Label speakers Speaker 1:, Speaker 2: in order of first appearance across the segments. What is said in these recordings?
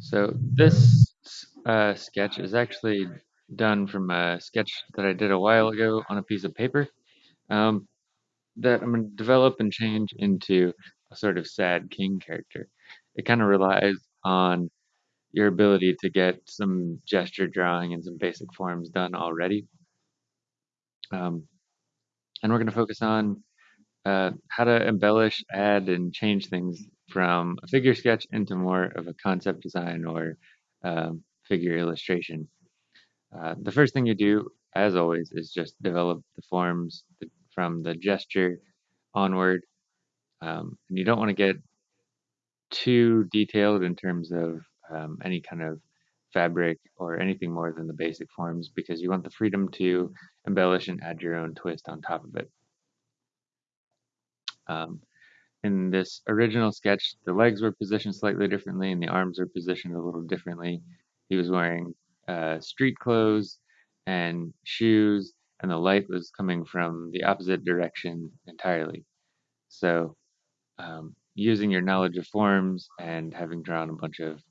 Speaker 1: So this uh, sketch is actually done from a sketch that I did a while ago on a piece of paper um, that I'm going to develop and change into a sort of sad king character. It kind of relies on your ability to get some gesture drawing and some basic forms done already. Um, and we're going to focus on uh, how to embellish, add, and change things from a figure sketch into more of a concept design or um, figure illustration. Uh, the first thing you do, as always, is just develop the forms from the gesture onward. Um, and you don't want to get too detailed in terms of um, any kind of fabric or anything more than the basic forms because you want the freedom to embellish and add your own twist on top of it. Um, in this original sketch, the legs were positioned slightly differently and the arms were positioned a little differently. He was wearing uh, street clothes and shoes, and the light was coming from the opposite direction entirely. So, um, using your knowledge of forms and having drawn a bunch of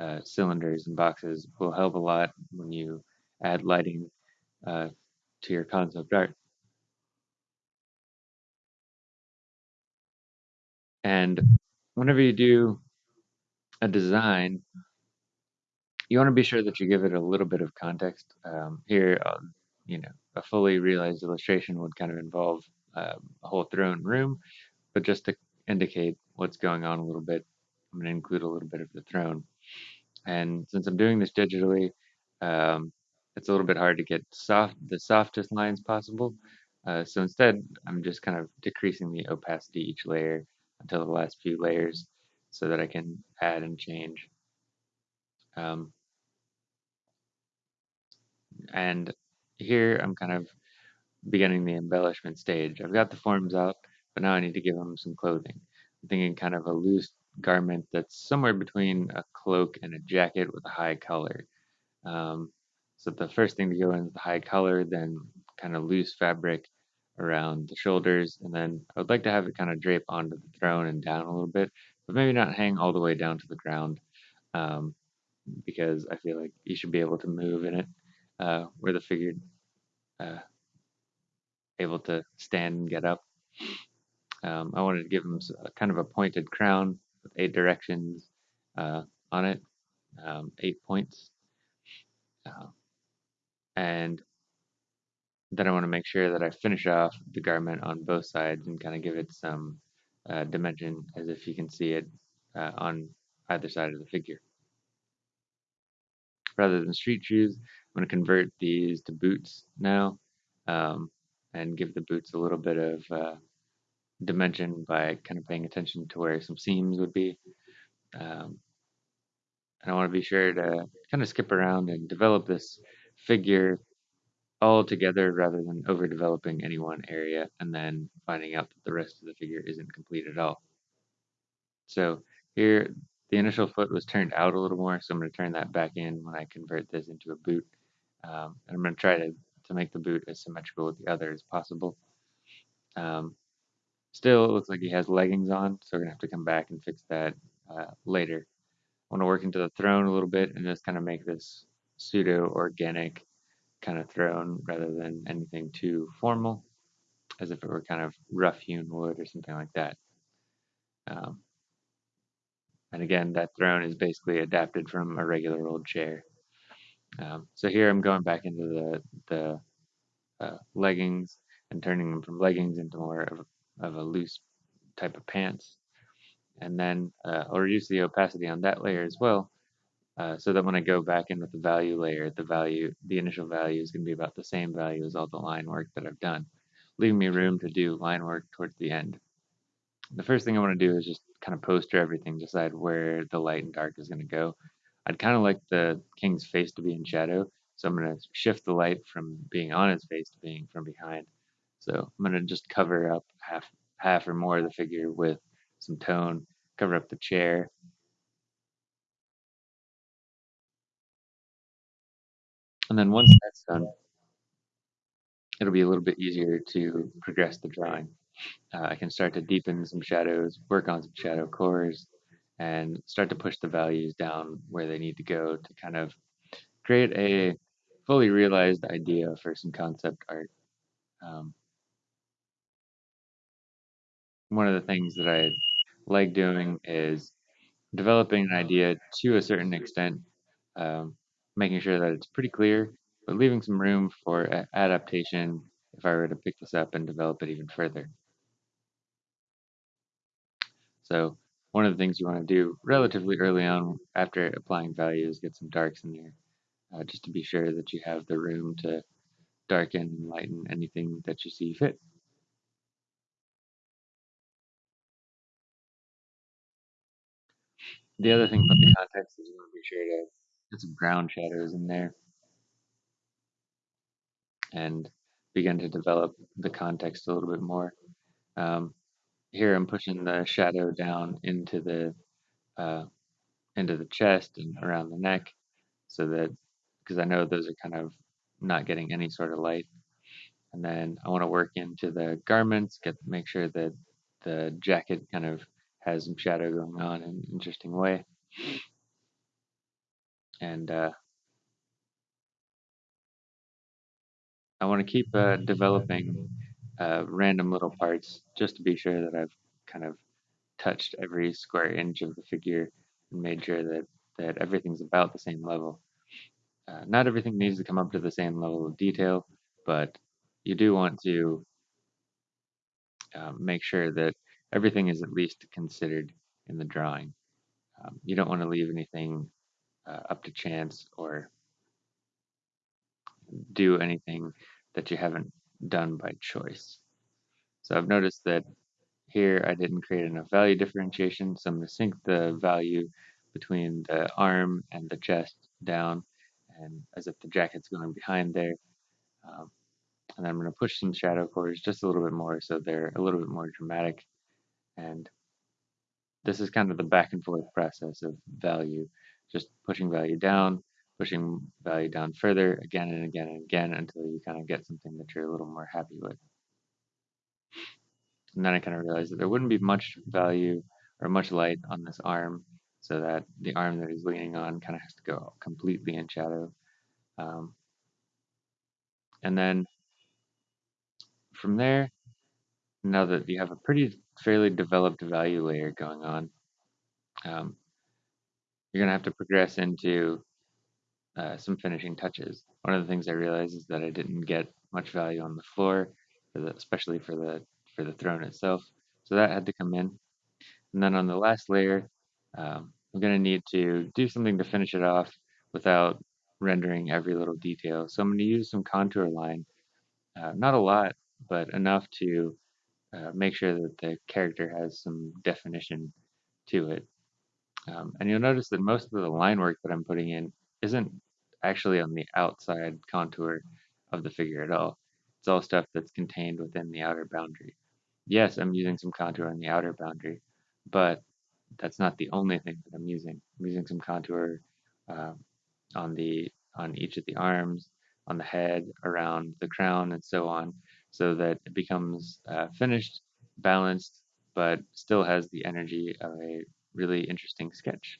Speaker 1: uh, cylinders and boxes will help a lot when you add lighting uh, to your concept art. And whenever you do a design, you want to be sure that you give it a little bit of context. Um, here, uh, you know, a fully realized illustration would kind of involve uh, a whole throne room, but just to indicate what's going on a little bit, I'm going to include a little bit of the throne. And since I'm doing this digitally, um, it's a little bit hard to get soft the softest lines possible. Uh, so instead, I'm just kind of decreasing the opacity each layer until the last few layers so that I can add and change. Um, and here I'm kind of beginning the embellishment stage. I've got the forms out, but now I need to give them some clothing. I'm thinking kind of a loose garment that's somewhere between a cloak and a jacket with a high collar. Um, so the first thing to go in is the high collar, then kind of loose fabric around the shoulders, and then I would like to have it kind of drape onto the throne and down a little bit, but maybe not hang all the way down to the ground, um, because I feel like you should be able to move in it, uh, where the figure uh, able to stand and get up. Um, I wanted to give him a, kind of a pointed crown with eight directions uh, on it, um, eight points. Uh, and then I want to make sure that I finish off the garment on both sides and kind of give it some uh, dimension as if you can see it uh, on either side of the figure. Rather than street shoes, I'm going to convert these to boots now um, and give the boots a little bit of uh, dimension by kind of paying attention to where some seams would be. Um, and I want to be sure to kind of skip around and develop this figure all together rather than overdeveloping any one area and then finding out that the rest of the figure isn't complete at all. So here, the initial foot was turned out a little more, so I'm going to turn that back in when I convert this into a boot. Um, and I'm going to try to, to make the boot as symmetrical with the other as possible. Um, still, it looks like he has leggings on, so we're going to have to come back and fix that uh, later. I want to work into the throne a little bit and just kind of make this pseudo-organic kind of throne rather than anything too formal, as if it were kind of rough hewn wood or something like that. Um, and again, that throne is basically adapted from a regular old chair. Um, so here I'm going back into the, the uh, leggings and turning them from leggings into more of a, of a loose type of pants. And then uh, I'll reduce the opacity on that layer as well uh, so that when I go back in with the value layer, the value, the initial value is going to be about the same value as all the line work that I've done, leaving me room to do line work towards the end. The first thing I want to do is just kind of poster everything, decide where the light and dark is going to go. I'd kind of like the king's face to be in shadow, so I'm going to shift the light from being on his face to being from behind. So I'm going to just cover up half, half or more of the figure with some tone, cover up the chair, And then once that's done, it'll be a little bit easier to progress the drawing. Uh, I can start to deepen some shadows, work on some shadow cores, and start to push the values down where they need to go to kind of create a fully realized idea for some concept art. Um, one of the things that I like doing is developing an idea to a certain extent, um, making sure that it's pretty clear, but leaving some room for adaptation if I were to pick this up and develop it even further. So one of the things you want to do relatively early on after applying values, get some darks in there, uh, just to be sure that you have the room to darken and lighten anything that you see fit. The other thing about the context is you want to be sure to get some ground shadows in there and begin to develop the context a little bit more. Um, here I'm pushing the shadow down into the uh, into the chest and around the neck, so that because I know those are kind of not getting any sort of light. And then I want to work into the garments, get make sure that the jacket kind of has some shadow going on in an interesting way. And uh, I want to keep uh, developing uh, random little parts just to be sure that I've kind of touched every square inch of the figure and made sure that that everything's about the same level. Uh, not everything needs to come up to the same level of detail, but you do want to um, make sure that everything is at least considered in the drawing. Um, you don't want to leave anything uh, up to chance or do anything that you haven't done by choice. So I've noticed that here I didn't create enough value differentiation, so I'm going to sink the value between the arm and the chest down, and as if the jacket's going behind there. Um, and I'm going to push some shadow cores just a little bit more so they're a little bit more dramatic. And this is kind of the back and forth process of value, just pushing value down, pushing value down further again and again and again until you kind of get something that you're a little more happy with. And then I kind of realized that there wouldn't be much value or much light on this arm, so that the arm that he's leaning on kind of has to go completely in shadow. Um, and then from there, now that you have a pretty fairly developed value layer going on, um, you're gonna have to progress into uh, some finishing touches. One of the things I realized is that I didn't get much value on the floor, for the, especially for the for the throne itself. So that had to come in. And then on the last layer, um, I'm gonna need to do something to finish it off without rendering every little detail. So I'm gonna use some contour line, uh, not a lot, but enough to uh, make sure that the character has some definition to it. Um, and you'll notice that most of the line work that I'm putting in isn't actually on the outside contour of the figure at all. It's all stuff that's contained within the outer boundary. Yes, I'm using some contour on the outer boundary, but that's not the only thing that I'm using. I'm using some contour uh, on the on each of the arms, on the head, around the crown, and so on, so that it becomes uh, finished, balanced, but still has the energy of a really interesting sketch.